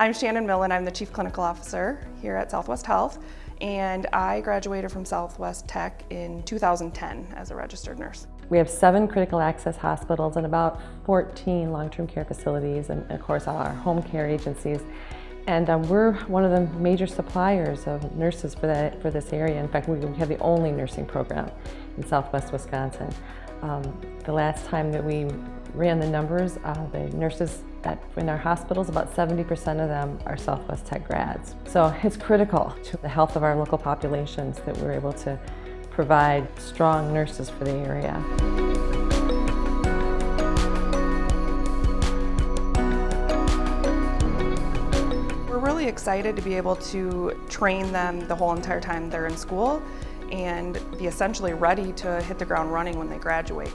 I'm Shannon Millen. I'm the Chief Clinical Officer here at Southwest Health, and I graduated from Southwest Tech in 2010 as a registered nurse. We have seven critical access hospitals and about 14 long-term care facilities, and of course our home care agencies. And um, we're one of the major suppliers of nurses for, that, for this area. In fact, we have the only nursing program in southwest Wisconsin. Um, the last time that we ran the numbers, uh, the nurses at, in our hospitals, about 70% of them are Southwest Tech grads. So it's critical to the health of our local populations that we're able to provide strong nurses for the area. We're really excited to be able to train them the whole entire time they're in school and be essentially ready to hit the ground running when they graduate.